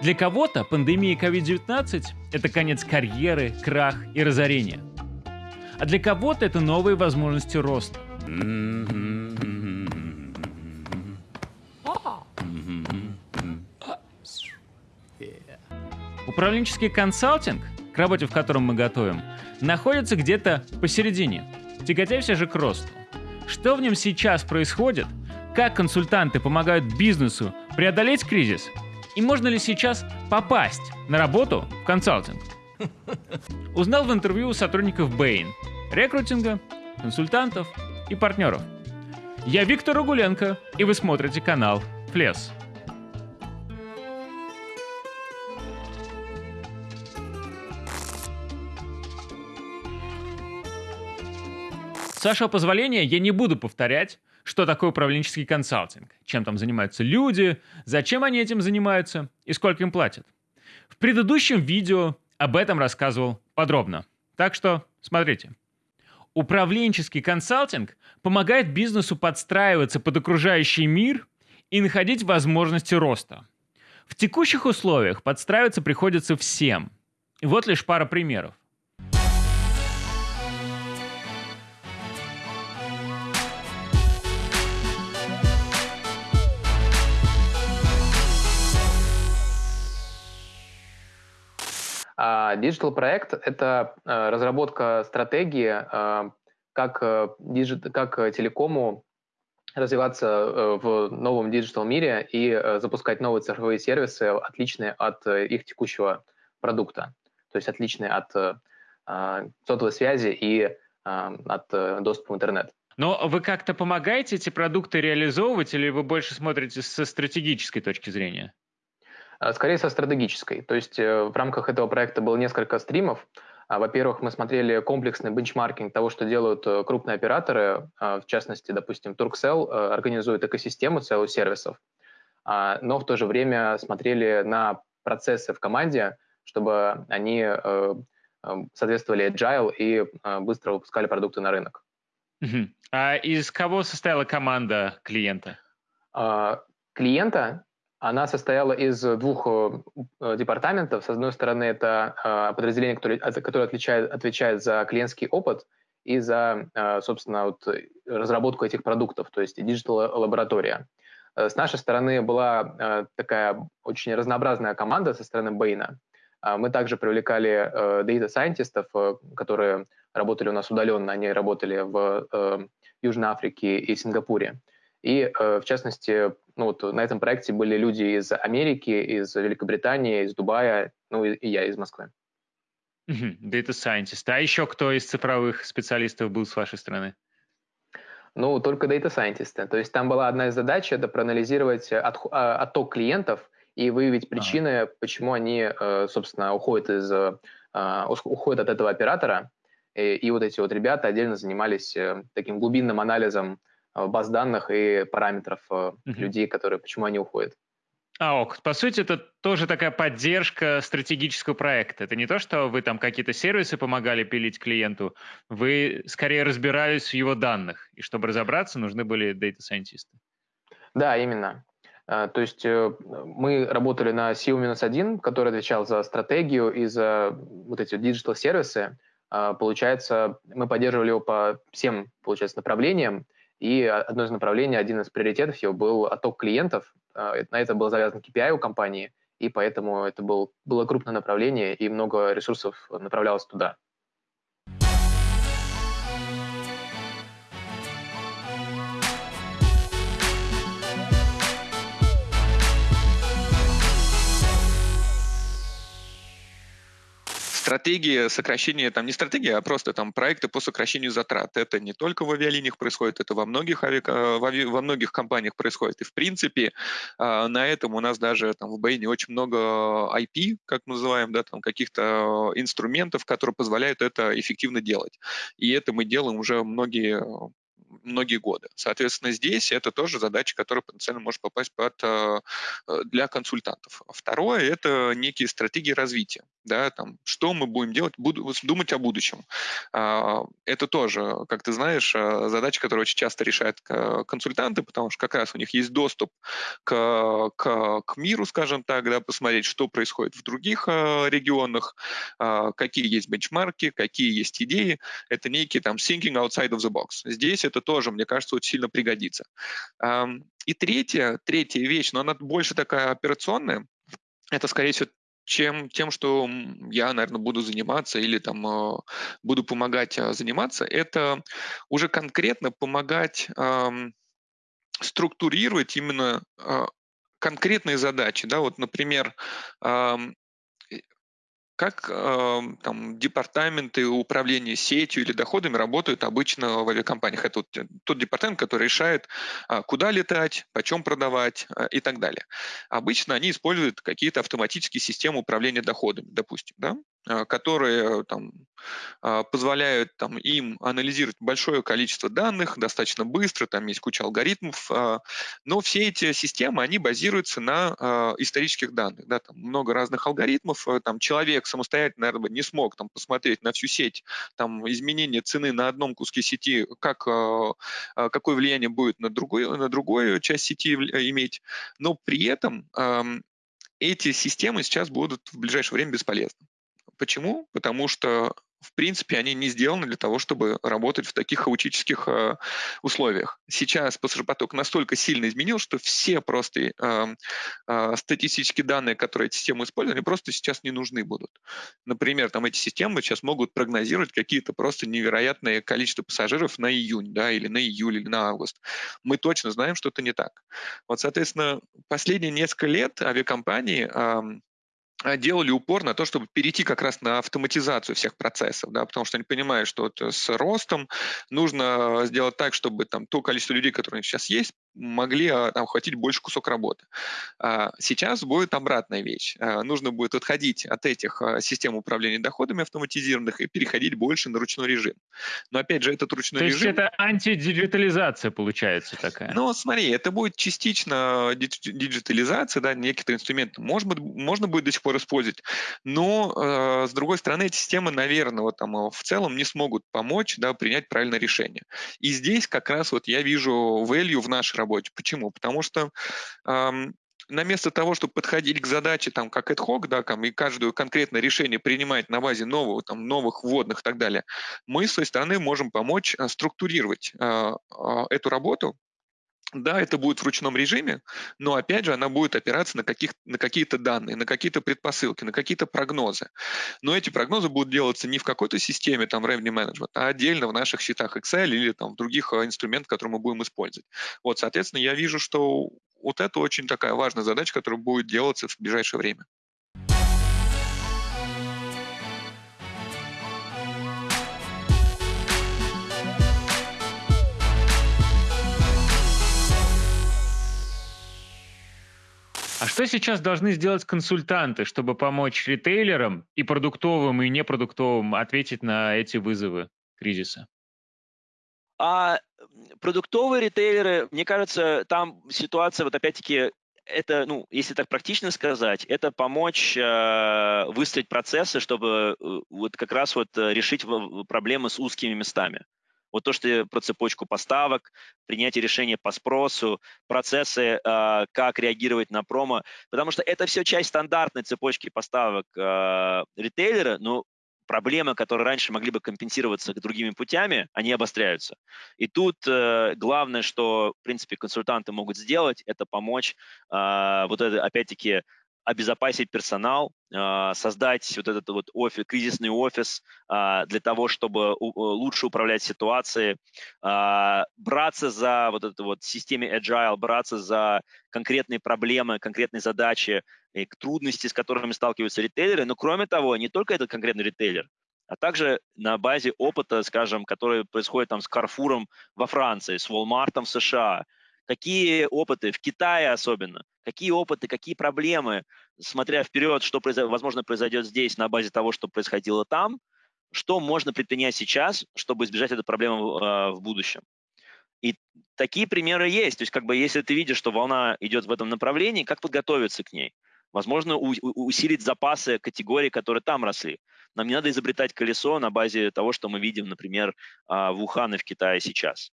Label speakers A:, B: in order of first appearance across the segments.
A: Для кого-то пандемия COVID-19 – это конец карьеры, крах и разорение. А для кого-то это новые возможности роста. Управленческий консалтинг, к работе в котором мы готовим, находится где-то посередине, тяготяйся же к росту. Что в нем сейчас происходит, как консультанты помогают бизнесу преодолеть кризис, и можно ли сейчас попасть на работу в консалтинг? Узнал в интервью у сотрудников Bain, рекрутинга, консультантов и партнеров. Я Виктор Угуленко, и вы смотрите канал Флес. С вашего позволения я не буду повторять, что такое управленческий консалтинг, чем там занимаются люди, зачем они этим занимаются и сколько им платят. В предыдущем видео об этом рассказывал подробно. Так что смотрите. Управленческий консалтинг помогает бизнесу подстраиваться под окружающий мир и находить возможности роста. В текущих условиях подстраиваться приходится всем. И вот лишь пара примеров.
B: А digital проект – это э, разработка стратегии, э, как, э, как телекому развиваться в новом digital мире и запускать новые цифровые сервисы, отличные от их текущего продукта, то есть отличные от сотовой связи и от доступа в интернет.
A: Но вы как-то помогаете эти продукты реализовывать или вы больше смотрите со стратегической точки зрения?
B: А, скорее со стратегической. То есть э, в рамках этого проекта было несколько стримов. А, во-первых, мы смотрели комплексный бенчмаркинг того, что делают э, крупные операторы, а, в частности, допустим, Turkcell э, организует экосистему целых сервисов, но в то же время смотрели на процессы в команде, чтобы они соответствовали agile и быстро выпускали продукты на рынок.
A: А из кого состояла команда клиента?
B: Клиента она состояла из двух э, департаментов. С одной стороны, это э, подразделение, которое, которое отвечает, отвечает за клиентский опыт и за, э, собственно, вот, разработку этих продуктов, то есть digital-лаборатория. С нашей стороны была такая очень разнообразная команда со стороны Bain а. Мы также привлекали data scientist ов, которые работали у нас удаленно, они работали в Южной Африке и Сингапуре. И, в частности, ну, вот на этом проекте были люди из Америки, из Великобритании, из Дубая, ну и, и я из Москвы.
A: Data Scientist. А еще кто из цифровых специалистов был с вашей стороны?
B: Ну, только Data Scientist. То есть там была одна из задач, это проанализировать от, а, отток клиентов и выявить причины, ага. почему они, э, собственно, уходят, из, а, уходят от этого оператора. И, и вот эти вот ребята отдельно занимались э, таким глубинным анализом Э, баз данных и параметров uh-huh. людей, которые, почему они уходят.
A: А, ок. По сути, это тоже такая поддержка стратегического проекта. Это не то, что вы там какие-то сервисы помогали пилить клиенту, вы скорее разбирались в его данных, и чтобы разобраться, нужны были data scientist ы.
B: Да, именно. Э, то есть мы работали на CEO-1, который отвечал за стратегию и за вот эти digital-сервисы. Получается, мы поддерживали его по всем, получается, направлениям, и одно из направлений, один из приоритетов его был отток клиентов. А, на это был завязан KPI у компании, и поэтому это был, было крупное направление, и много ресурсов направлялось туда.
C: Стратегии сокращения, там не стратегия, а просто там проекты по сокращению затрат. Это не только в авиалиниях происходит, это во многих, ави... Э, во многих компаниях происходит. И в принципе а, на этом у нас даже там в Бэйне очень много IP, как мы называем, да, там каких-то инструментов, которые позволяют это эффективно делать. И это мы делаем уже многие многие годы. Соответственно, здесь это тоже задача, которая потенциально может попасть под, э, для консультантов. Второе – это некие стратегии развития. Да, там, что мы будем делать, буду, думать о будущем. А, это тоже, как ты знаешь, задача, которую очень часто решают консультанты, потому что как раз у них есть доступ к, к, к миру, скажем так, да, посмотреть, что происходит в других регионах, какие есть бенчмарки, какие есть идеи. Это некий там thinking outside of the box. Здесь это тоже, мне кажется, очень сильно пригодится. И третья, третья вещь, но она больше такая операционная, это, скорее всего, чем тем, что я, наверное, буду заниматься или там а, буду помогать а, заниматься, это уже конкретно помогать структурировать именно а, конкретные задачи. Да? Вот, например, как э, там, департаменты управления сетью или доходами работают обычно в авиакомпаниях? Это вот тот департамент, который решает, э, куда летать, почем продавать э, и так далее. Обычно они используют какие-то автоматические системы управления доходами, допустим, да? Э, которые там, э, позволяют там, им анализировать большое количество данных достаточно быстро, там есть куча алгоритмов, э, но все эти системы, они базируются на э, исторических данных. Да? Там много разных алгоритмов, э, там человек самостоятельно, наверное, не смог там, посмотреть на всю сеть, там, изменение цены на одном куске сети, как, а, а, какое влияние будет на, другой, на другую часть сети иметь. Но при этом эти системы сейчас будут в ближайшее время бесполезны. Почему? Потому что в принципе, они не сделаны для того, чтобы работать в таких хаотических э, условиях. Сейчас пассажиропоток настолько сильно изменил, что все просто э, э, статистические данные, которые эти системы используют, они просто сейчас не нужны будут. Например, там эти системы сейчас могут прогнозировать какие-то просто невероятное количество пассажиров на июнь, да, или на июль, или на август. Мы точно знаем, что это не так. Вот, соответственно, последние несколько лет авиакомпании э, делали упор на то, чтобы перейти как раз на автоматизацию всех процессов, да, потому что они понимают, что вот с ростом нужно сделать так, чтобы там то количество людей, которые сейчас есть, могли а, там, охватить больше кусок работы. А, сейчас будет обратная вещь. Нужно будет отходить от этих систем управления доходами автоматизированных и переходить больше на ручной режим. Но опять же, этот ручной
A: то
C: режим...
A: То есть это антидигитализация получается такая?
C: Ну, смотри, это будет частично диджитализация, да, некоторые инструменты. Может быть, можно будет до сих пор использовать. Но, с другой стороны, эти системы, наверное, вот, там, в целом не смогут помочь да, принять правильное решение. И здесь как раз вот я вижу value в нашей работе. Почему? Потому что на место того, чтобы подходить к задаче там как ad hoc, да, там, и каждое конкретное решение принимать на базе нового, там, новых вводных и так далее, мы с своей стороны можем помочь э, структурировать э, э, эту работу да, это будет в ручном режиме, но опять же она будет опираться на, каких, на какие-то данные, на какие-то предпосылки, на какие-то прогнозы. Но эти прогнозы будут делаться не в какой-то системе там revenue management, а отдельно в наших счетах Excel или там в других а, инструментах, которые мы будем использовать. Вот, соответственно, я вижу, что вот это очень такая важная задача, которая будет делаться в ближайшее время.
A: Что сейчас должны сделать консультанты, чтобы помочь ритейлерам и продуктовым, и непродуктовым ответить на эти вызовы кризиса?
D: А продуктовые ритейлеры, мне кажется, там ситуация, вот опять-таки, это, ну, если так практично сказать, это помочь э, выстроить процессы, чтобы э, вот как раз вот э, решить проблемы с узкими местами. Вот то, что про цепочку поставок, принятие решения по спросу, процессы, э, как реагировать на промо, потому что это все часть стандартной цепочки поставок э, ритейлера, но проблемы, которые раньше могли бы компенсироваться другими путями, они обостряются. И тут э, главное, что, в принципе, консультанты могут сделать, это помочь э, вот это, опять-таки, обезопасить персонал, а, создать вот этот вот офис, кризисный офис а, для того, чтобы лучше управлять ситуацией, а, браться за вот эту вот системе agile, браться за конкретные проблемы, конкретные задачи, и трудности, с которыми сталкиваются ритейлеры. Но кроме того, не только этот конкретный ритейлер, а также на базе опыта, скажем, который происходит там с Карфуром во Франции, с Walmart в США, какие опыты, в Китае особенно, какие опыты, какие проблемы, смотря вперед, что, возможно, произойдет здесь на базе того, что происходило там, что можно предпринять сейчас, чтобы избежать этой проблемы а, в будущем. И такие примеры есть. То есть, как бы, если ты видишь, что волна идет в этом направлении, как подготовиться к ней? Возможно, усилить запасы категорий, которые там росли. Нам не надо изобретать колесо на базе того, что мы видим, например, а, в Ухане в Китае сейчас.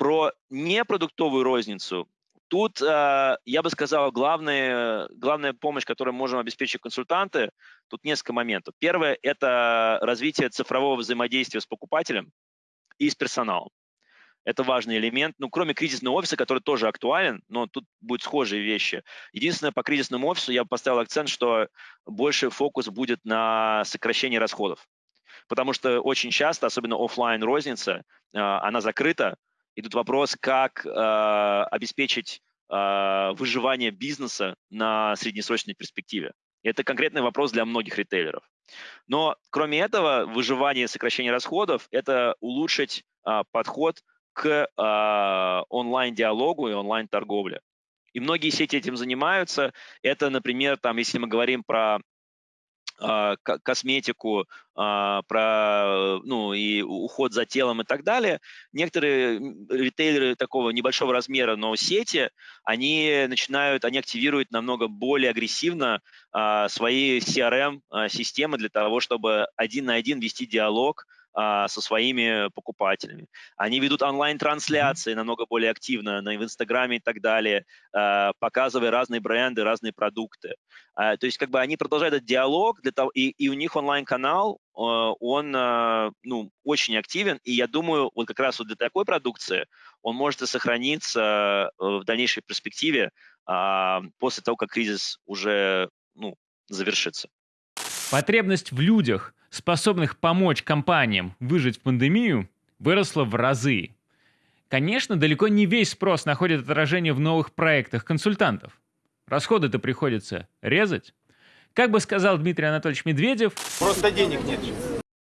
D: Про непродуктовую розницу Тут э, я бы сказал, главная, главная помощь, которую можем обеспечить консультанты, тут несколько моментов. Первое – это развитие цифрового взаимодействия с покупателем и с персоналом. Это важный элемент. Ну, кроме кризисного офиса, который тоже актуален, но тут будут схожие вещи. Единственное, по кризисному офису я поставил акцент, что больше фокус будет на сокращении расходов. Потому что очень часто, особенно офлайн розница, э, она закрыта, и тут вопрос, как э, обеспечить э, выживание бизнеса на среднесрочной перспективе. И это конкретный вопрос для многих ритейлеров. Но кроме этого, выживание и сокращение расходов – это улучшить э, подход к э, онлайн-диалогу и онлайн-торговле. И многие сети этим занимаются. Это, например, там, если мы говорим про косметику, а, про ну, и уход за телом и так далее. Некоторые ритейлеры такого небольшого размера, но сети, они начинают, они активируют намного более агрессивно а, свои CRM-системы для того, чтобы один на один вести диалог а, со своими покупателями. Они ведут онлайн-трансляции намного более активно на, в Инстаграме и так далее, а, показывая разные бренды, разные продукты. А, то есть как бы они продолжают этот диалог, для того, и, и у них онлайн-канал, он ну, очень активен, и я думаю, вот как раз вот для такой продукции он может и сохраниться в дальнейшей перспективе после того, как кризис уже ну, завершится.
A: Потребность в людях, способных помочь компаниям выжить в пандемию, выросла в разы. Конечно, далеко не весь спрос находит отражение в новых проектах консультантов. Расходы-то приходится резать. Как бы сказал Дмитрий Анатольевич Медведев...
E: Просто денег нет.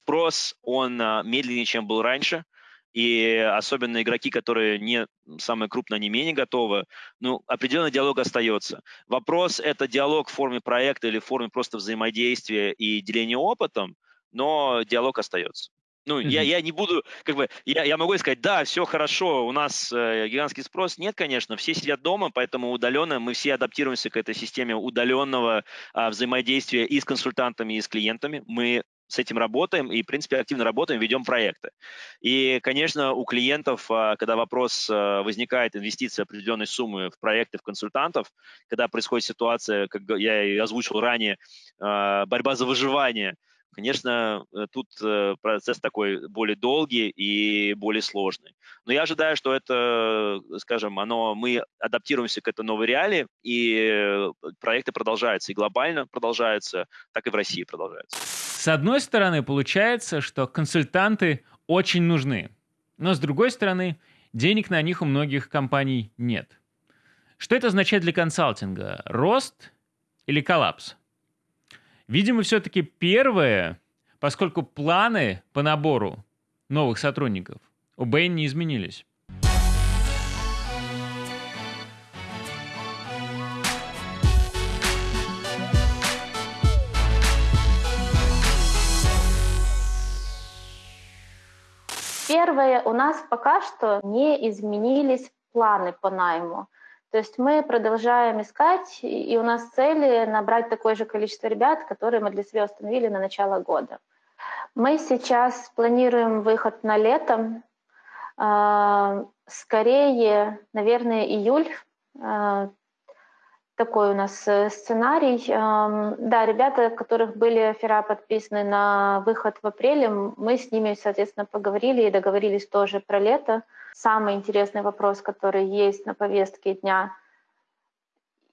D: Спрос, он а, медленнее, чем был раньше и особенно игроки, которые не самые крупные, они менее готовы, ну, определенный диалог остается. Вопрос – это диалог в форме проекта или в форме просто взаимодействия и деления опытом, но диалог остается. Ну, mm-hmm. я, я не буду, как бы, я, я могу сказать, да, все хорошо, у нас э, гигантский спрос. Нет, конечно, все сидят дома, поэтому удаленно мы все адаптируемся к этой системе удаленного э, взаимодействия и с консультантами, и с клиентами. Мы с этим работаем и, в принципе, активно работаем, ведем проекты. И, конечно, у клиентов, а, когда вопрос а, возникает, инвестиции определенной суммы в проекты, в консультантов, когда происходит ситуация, как я и озвучил ранее, а, борьба за выживание, конечно, э, тут э, процесс такой более долгий и более сложный. Но я ожидаю, что это, скажем, оно, мы адаптируемся к этой новой реалии, и э, проекты продолжаются, и глобально продолжаются, так и в России продолжаются.
A: С одной стороны, получается, что консультанты очень нужны, но с другой стороны, денег на них у многих компаний нет. Что это означает для консалтинга? Рост или коллапс? Видимо, все-таки первое, поскольку планы по набору новых сотрудников у Bain не изменились.
F: Первое, у нас пока что не изменились планы по найму. То есть мы продолжаем искать, и у нас цели набрать такое же количество ребят, которые мы для себя установили на начало года. Мы сейчас планируем выход на лето, а, скорее, наверное, июль, а, такой у нас э, сценарий. Да, ребята, которых были оффера подписаны на выход в апреле, мы с ними, соответственно, поговорили и договорились тоже про лето. Самый интересный вопрос, который есть на повестке дня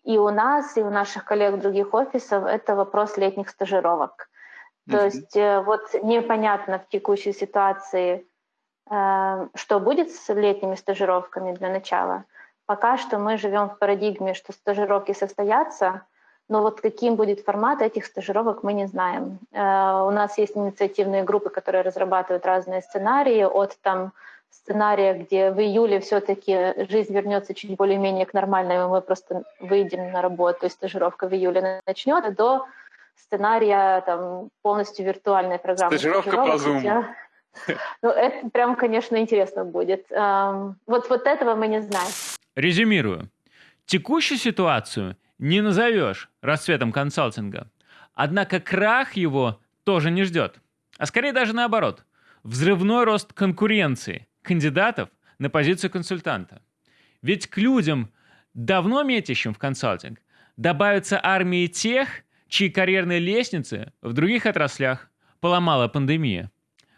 F: и у нас, и у наших коллег других офисов, это вопрос летних стажировок. То mm-hmm. есть э, вот непонятно в текущей ситуации, э, что будет с летними стажировками для начала – Пока что мы живем в парадигме, что стажировки состоятся, но вот каким будет формат этих стажировок, мы не знаем. Э, у нас есть инициативные группы, которые разрабатывают разные сценарии, от там сценария, где в июле все-таки жизнь вернется чуть более-менее к нормальному, мы просто выйдем на работу, и стажировка в июле начнется, до сценария там, полностью виртуальной программы.
E: Стажировка по Zoom.
F: Ну, это прям, конечно, интересно будет. Вот, вот этого мы не знаем.
A: Резюмирую. Текущую ситуацию не назовешь расцветом консалтинга. Однако крах его тоже не ждет. А скорее даже наоборот. Взрывной рост конкуренции кандидатов на позицию консультанта. Ведь к людям, давно метящим в консалтинг, добавятся армии тех, чьи карьерные лестницы в других отраслях поломала пандемия.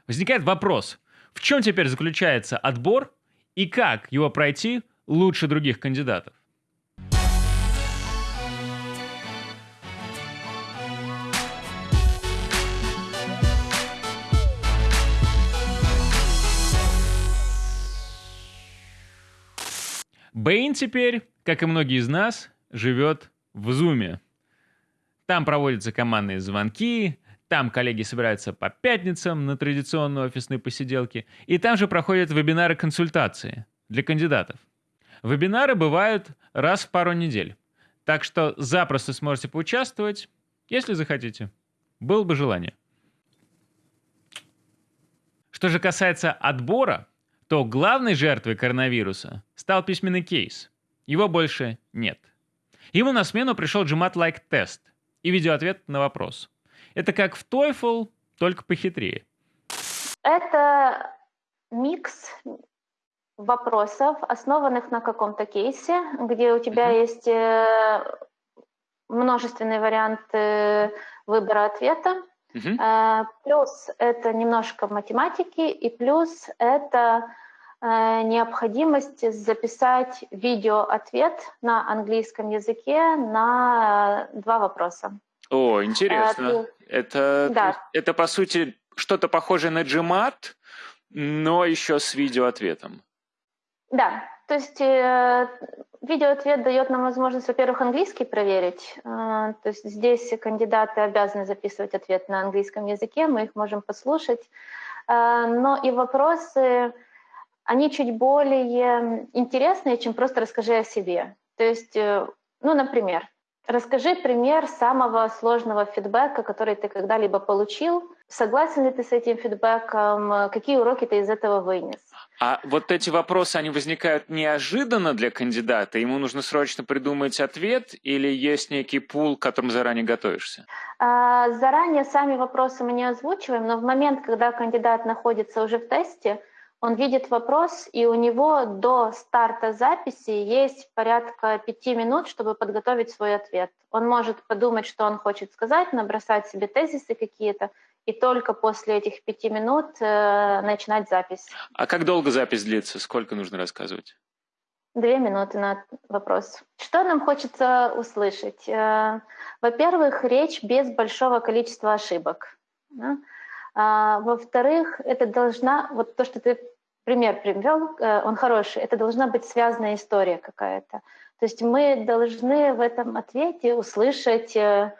A: Возникает вопрос, в чем теперь заключается отбор и как его пройти лучше других кандидатов? Бэйн теперь, как и многие из нас, живет в Зуме. Там проводятся командные звонки, там коллеги собираются по пятницам на традиционные офисные посиделки, и там же проходят вебинары-консультации для кандидатов. Вебинары бывают раз в пару недель, так что запросто сможете поучаствовать, если захотите. Было бы желание. Что же касается отбора, то главной жертвой коронавируса стал письменный кейс. Его больше нет. Ему на смену пришел GMAT-like тест и видеоответ на вопрос. Это как в TOEFL, только похитрее.
F: Это микс вопросов, основанных на каком-то кейсе, где у тебя mm-hmm. есть э, множественные варианты выбора ответа. Mm-hmm. Плюс это немножко математики, и плюс это э, необходимость записать видео-ответ на английском языке на два вопроса.
A: О, интересно. А, это, да. это, по сути, что-то похожее на GMAT, но еще с видеоответом.
F: Да, то есть э, видеоответ дает нам возможность, во-первых, английский проверить. Э, то есть здесь кандидаты обязаны записывать ответ на английском языке, мы их можем послушать. Э, но и вопросы, они чуть более интересные, чем просто расскажи о себе. То есть, э, ну, например, расскажи пример самого сложного фидбэка, который ты когда-либо получил. Согласен ли ты с этим фидбэком? Какие уроки ты из этого вынес?
A: А вот эти вопросы, они возникают неожиданно для кандидата? Ему нужно срочно придумать ответ или есть некий пул, к которому заранее готовишься?
F: А, заранее сами вопросы мы не озвучиваем, но в момент, когда кандидат находится уже в тесте, он видит вопрос, и у него до старта записи есть порядка пяти минут, чтобы подготовить свой ответ. Он может подумать, что он хочет сказать, набросать себе тезисы какие-то, и только после этих пяти минут э, начинать запись.
A: А как долго запись длится? Сколько нужно рассказывать?
F: Две минуты на вопрос. Что нам хочется услышать? Э, во-первых, речь без большого количества ошибок. Да? А, во-вторых, это должна, вот то, что ты пример привел, э, он хороший, это должна быть связанная история какая-то. То есть мы должны в этом ответе услышать э,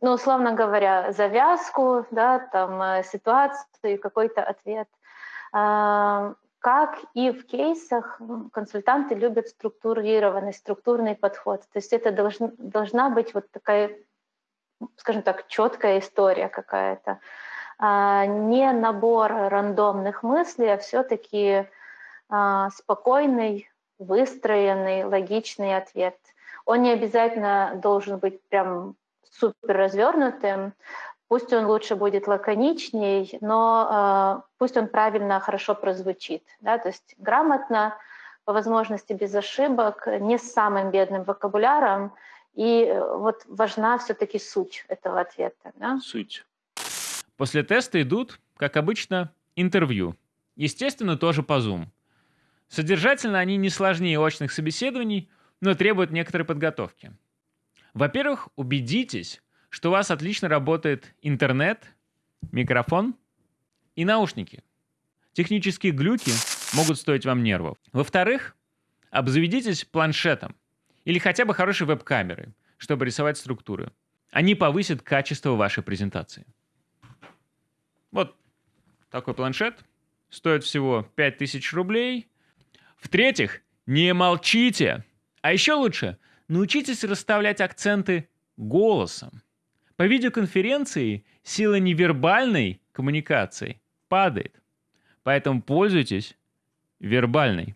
F: ну, условно говоря, завязку, да, там, э, ситуацию, какой-то ответ. А, как и в кейсах, консультанты любят структурированный, структурный подход. То есть это должна, должна быть вот такая, скажем так, четкая история какая-то. А, не набор рандомных мыслей, а все-таки а, спокойный, выстроенный, логичный ответ. Он не обязательно должен быть прям супер развернутым, пусть он лучше будет лаконичней, но э, пусть он правильно, хорошо прозвучит, да, то есть грамотно, по возможности без ошибок, не с самым бедным вокабуляром, и э, вот важна все-таки суть этого ответа. Да?
A: Суть. После теста идут, как обычно, интервью. Естественно, тоже по Zoom. Содержательно они не сложнее очных собеседований, но требуют некоторой подготовки. Во-первых, убедитесь, что у вас отлично работает интернет, микрофон и наушники. Технические глюки могут стоить вам нервов. Во-вторых, обзаведитесь планшетом или хотя бы хорошей веб-камерой, чтобы рисовать структуры. Они повысят качество вашей презентации. Вот такой планшет стоит всего 5000 рублей. В-третьих, не молчите. А еще лучше – научитесь расставлять акценты голосом. По видеоконференции сила невербальной коммуникации падает. Поэтому пользуйтесь вербальной.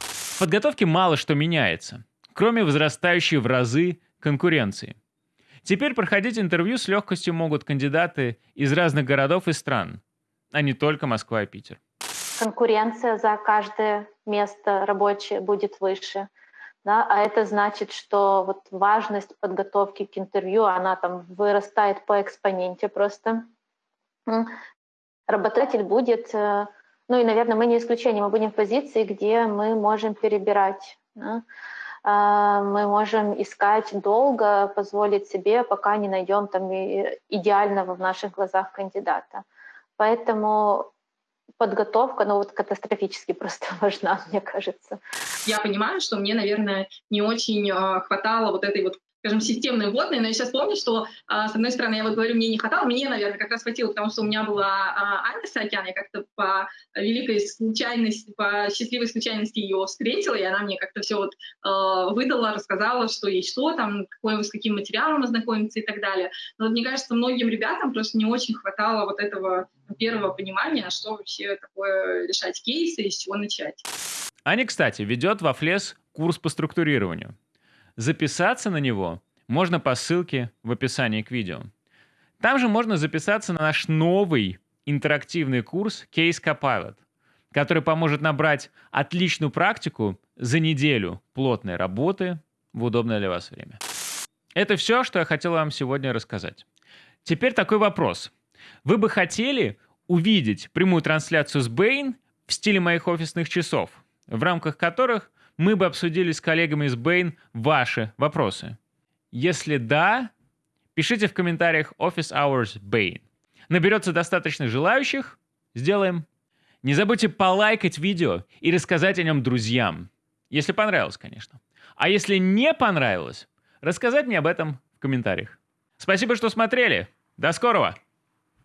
A: В подготовке мало что меняется, кроме возрастающей в разы конкуренции. Теперь проходить интервью с легкостью могут кандидаты из разных городов и стран, а не только Москва и Питер.
F: Конкуренция за каждое место рабочее будет выше. Да, а это значит, что вот важность подготовки к интервью, она там вырастает по экспоненте просто. Работодатель будет э, ну и, наверное, мы не исключение, мы будем в позиции, где мы можем перебирать. Да? А, мы можем искать долго, позволить себе, пока не найдем там идеального в наших глазах кандидата. Поэтому подготовка, ну вот катастрофически просто важна, мне кажется.
E: Я понимаю, что мне, наверное, не очень э, хватало вот этой вот скажем, системные вводные, но я сейчас помню, что, а, с одной стороны, я вот говорю, мне не хватало, мне, наверное, как раз хватило, потому что у меня была а, Аня Саакян, я как-то по великой случайности, по счастливой случайности ее встретила, и она мне как-то все вот а, выдала, рассказала, что есть что, там, какой, с каким материалом ознакомиться и так далее. Но вот, мне кажется, многим ребятам просто не очень хватало вот этого первого понимания, что вообще такое решать кейсы и с чего начать.
A: Аня, кстати, ведет во Флес курс по структурированию. Записаться на него можно по ссылке в описании к видео. Там же можно записаться на наш новый интерактивный курс Case Copilot, который поможет набрать отличную практику за неделю плотной работы в удобное для вас время. Это все, что я хотел вам сегодня рассказать. Теперь такой вопрос. Вы бы хотели увидеть прямую трансляцию с Bain в стиле моих офисных часов, в рамках которых мы бы обсудили с коллегами из Bain ваши вопросы. Если да, пишите в комментариях Office Hours Bain. Наберется достаточно желающих, сделаем. Не забудьте полайкать видео и рассказать о нем друзьям. Если понравилось, конечно. А если не понравилось, рассказать мне об этом в комментариях. Спасибо, что смотрели. До скорого!